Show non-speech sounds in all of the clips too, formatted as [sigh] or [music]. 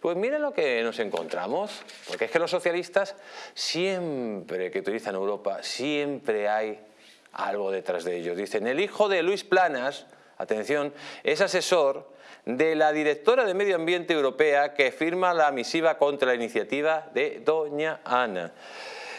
Pues miren lo que nos encontramos, porque es que los socialistas siempre que utilizan Europa, siempre hay algo detrás de ellos. Dicen, el hijo de Luis Planas, atención, es asesor de la directora de Medio Ambiente Europea que firma la misiva contra la iniciativa de Doña Ana.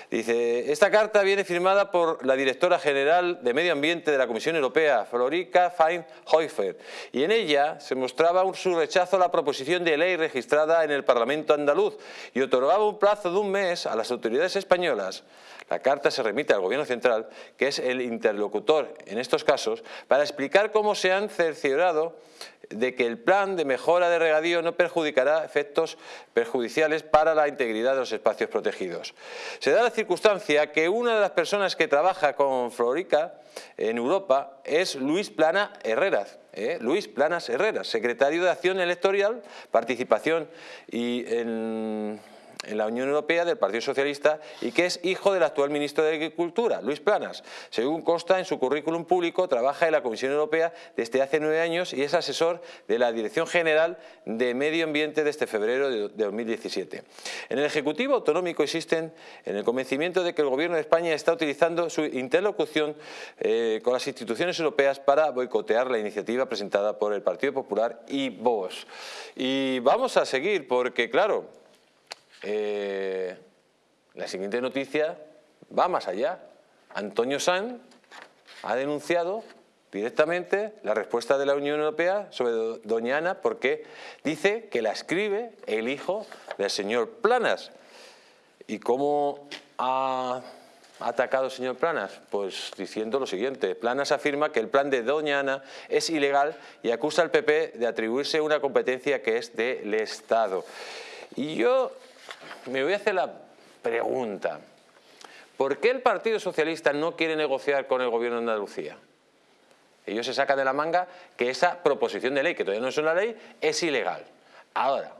Dice, esta carta viene firmada por la directora general de Medio Ambiente de la Comisión Europea, Florica Fein-Hoifer, y en ella se mostraba su rechazo a la proposición de ley registrada en el Parlamento andaluz y otorgaba un plazo de un mes a las autoridades españolas. La carta se remite al Gobierno Central, que es el interlocutor en estos casos, para explicar cómo se han cerciorado de que el plan de mejora de regadío no perjudicará efectos perjudiciales para la integridad de los espacios protegidos. Se da la circunstancia que una de las personas que trabaja con Florica en Europa es Luis Plana Herreras, ¿eh? Luis Planas Herreras, secretario de Acción Electoral, Participación y en en la Unión Europea del Partido Socialista y que es hijo del actual ministro de Agricultura, Luis Planas. Según consta en su currículum público, trabaja en la Comisión Europea desde hace nueve años y es asesor de la Dirección General de Medio Ambiente desde febrero de 2017. En el Ejecutivo Autonómico existen en el convencimiento de que el Gobierno de España está utilizando su interlocución eh, con las instituciones europeas para boicotear la iniciativa presentada por el Partido Popular y Vox. Y vamos a seguir porque, claro, eh, la siguiente noticia va más allá. Antonio Sanz ha denunciado directamente la respuesta de la Unión Europea sobre Doña Ana porque dice que la escribe el hijo del señor Planas. ¿Y cómo ha atacado el señor Planas? Pues diciendo lo siguiente, Planas afirma que el plan de Doña Ana es ilegal y acusa al PP de atribuirse una competencia que es del Estado. Y yo me voy a hacer la pregunta. ¿Por qué el Partido Socialista no quiere negociar con el Gobierno de Andalucía? Ellos se sacan de la manga que esa proposición de ley, que todavía no es una ley, es ilegal. Ahora,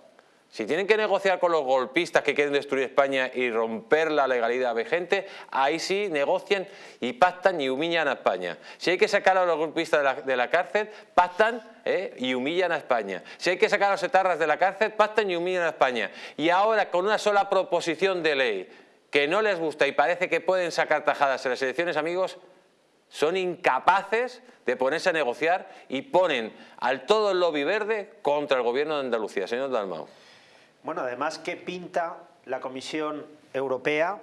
si tienen que negociar con los golpistas que quieren destruir España y romper la legalidad vigente, ahí sí negocian y pactan y humillan a España. Si hay que sacar a los golpistas de la, cárcel, pactan ¿eh? y humillan a España. Si hay que sacar a los etarras de la cárcel, pactan y humillan a España. Y ahora con una sola proposición de ley que no les gusta y parece que pueden sacar tajadas en las elecciones, amigos, son incapaces de ponerse a negociar y ponen al todo el lobby verde contra el gobierno de Andalucía. Señor Dalmau. Bueno, además, ¿qué pinta la Comisión Europea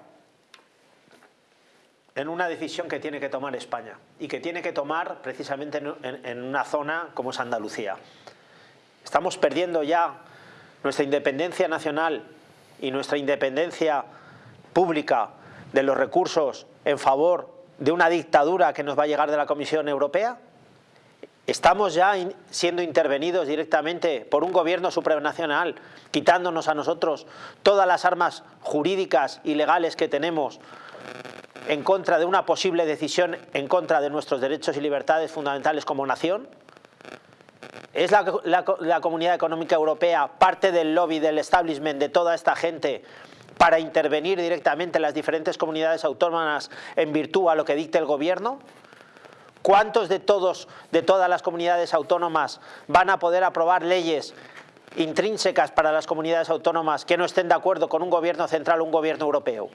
en una decisión que tiene que tomar España y que tiene que tomar precisamente en, una zona como es Andalucía? Estamos perdiendo ya nuestra independencia nacional y nuestra independencia pública de los recursos en favor de una dictadura que nos va a llegar de la Comisión Europea? Estamos ya siendo intervenidos directamente por un gobierno supranacional, quitándonos a nosotros todas las armas jurídicas y legales que tenemos en contra de una posible decisión en contra de nuestros derechos y libertades fundamentales como nación. ¿Es la, Comunidad Económica Europea parte del lobby, del establishment de toda esta gente para intervenir directamente en las diferentes comunidades autónomas en virtud a lo que dicte el gobierno? ¿Cuántos de, todos, de todas las comunidades autónomas van a poder aprobar leyes intrínsecas para las comunidades autónomas que no estén de acuerdo con un gobierno central o un gobierno europeo?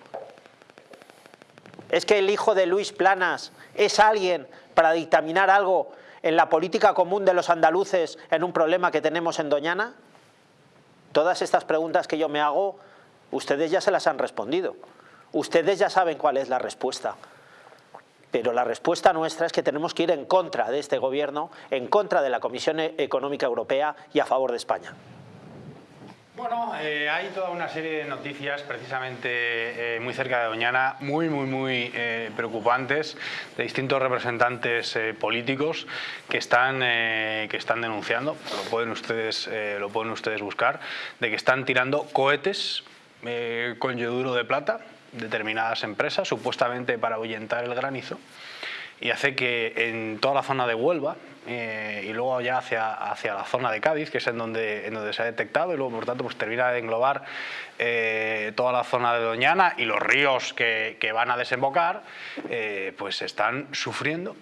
¿Es que el hijo de Luis Planas es alguien para dictaminar algo en la política común de los andaluces en un problema que tenemos en Doñana? Todas estas preguntas que yo me hago, ustedes ya se las han respondido. Ustedes ya saben cuál es la respuesta. Pero la respuesta nuestra es que tenemos que ir en contra de este gobierno, en contra de la Comisión Económica Europea y a favor de España. Bueno, eh, hay toda una serie de noticias precisamente eh, muy cerca de Doñana, muy, muy, muy eh, preocupantes, de distintos representantes políticos que están, que están denunciando, lo pueden, ustedes, lo pueden ustedes buscar, de que están tirando cohetes con yoduro de plata determinadas empresas, supuestamente para ahuyentar el granizo, y hace que en toda la zona de Huelva eh, y luego ya hacia, hacia la zona de Cádiz, que es en donde, en donde se ha detectado, y luego por tanto pues, termina de englobar eh, toda la zona de Doñana y los ríos que, que van a desembocar, eh, pues están sufriendo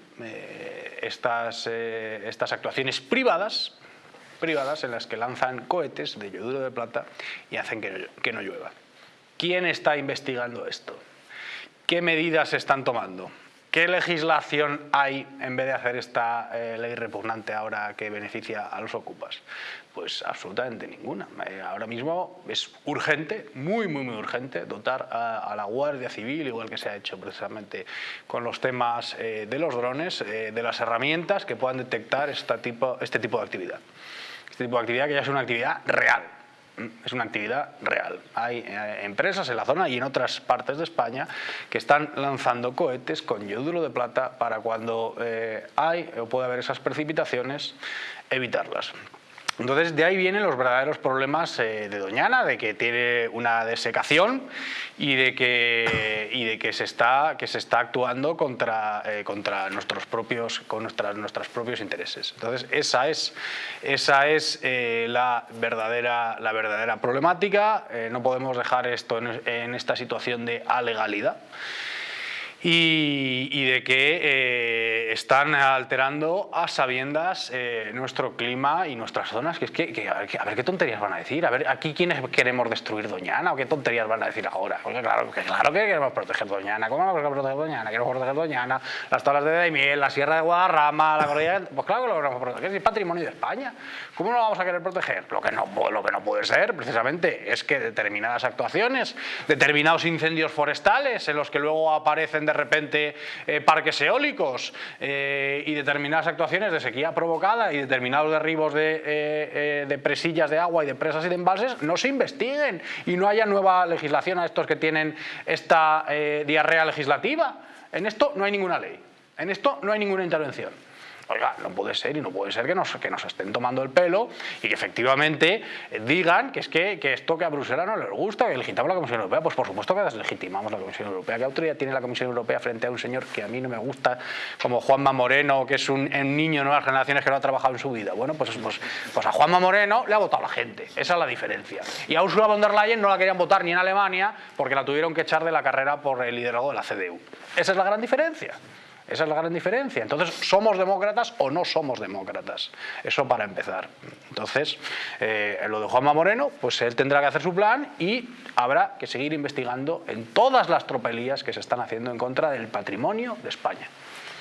estas, estas actuaciones privadas privadas en las que lanzan cohetes de yoduro de plata y hacen que no llueva. ¿Quién está investigando esto? ¿Qué medidas se están tomando? ¿Qué legislación hay en vez de hacer esta eh, ley repugnante ahora que beneficia a los ocupas? Pues absolutamente ninguna. Eh, ahora mismo es urgente, muy, muy, muy urgente, dotar a, la Guardia Civil, igual que se ha hecho precisamente con los temas eh, de los drones, de las herramientas que puedan detectar este tipo de actividad. Este tipo de actividad que ya es una actividad real, es una actividad real. Hay eh, empresas en la zona y en otras partes de España que están lanzando cohetes con yoduro de plata para cuando eh, hay o puede haber esas precipitaciones, evitarlas. Entonces de ahí vienen los verdaderos problemas eh, de Doñana, de que tiene una desecación y de que, [laughs] y de que, se, está, que se está actuando contra, eh, contra nuestros propios, con nuestras, nuestros propios intereses. Entonces esa es, esa es eh, la, verdadera, la verdadera problemática, no podemos dejar esto en, en esta situación de alegalidad y, de que eh, están alterando a sabiendas eh, nuestro clima y nuestras zonas. Que es que, a, ver, qué tonterías van a decir, a ver aquí quiénes queremos destruir Doñana o qué tonterías van a decir ahora. Porque claro, que, claro que queremos proteger Doñana, ¿cómo vamos a proteger Doñana? Queremos proteger Doñana, las tablas de Daimiel, la Sierra de Guadarrama, la cordillera... Pues claro que lo queremos proteger, es patrimonio de España. ¿Cómo no lo vamos a querer proteger? Lo que no, lo que no puede ser, precisamente, es que determinadas actuaciones, determinados incendios forestales en los que luego aparecen de repente eh, parques eólicos eh, y determinadas actuaciones de sequía provocada y determinados derribos eh, de, presillas de agua y de presas y de embalses no se investiguen y no haya nueva legislación a estos que tienen esta diarrea legislativa. En esto no hay ninguna ley, en esto no hay ninguna intervención. Oiga, no puede ser y no puede ser que nos, que nos estén tomando el pelo y que efectivamente digan que es que, que esto que a Bruselas no les gusta, que legitimamos la Comisión Europea. Pues por supuesto que deslegitimamos la Comisión Europea. ¿Qué autoridad tiene la Comisión Europea frente a un señor que a mí no me gusta, como Juanma Moreno, que es un, niño de nuevas generaciones que no ha trabajado en su vida? Bueno, pues, pues, pues a Juanma Moreno le ha votado la gente. Esa es la diferencia. Y a Ursula von der Leyen no la querían votar ni en Alemania porque la tuvieron que echar de la carrera por el liderazgo de la CDU. Esa es la gran diferencia. Esa es la gran diferencia. Entonces, ¿somos demócratas o no somos demócratas? Eso para empezar. Entonces, eh, lo de Juanma Moreno, pues él tendrá que hacer su plan y habrá que seguir investigando en todas las tropelías que se están haciendo en contra del patrimonio de España.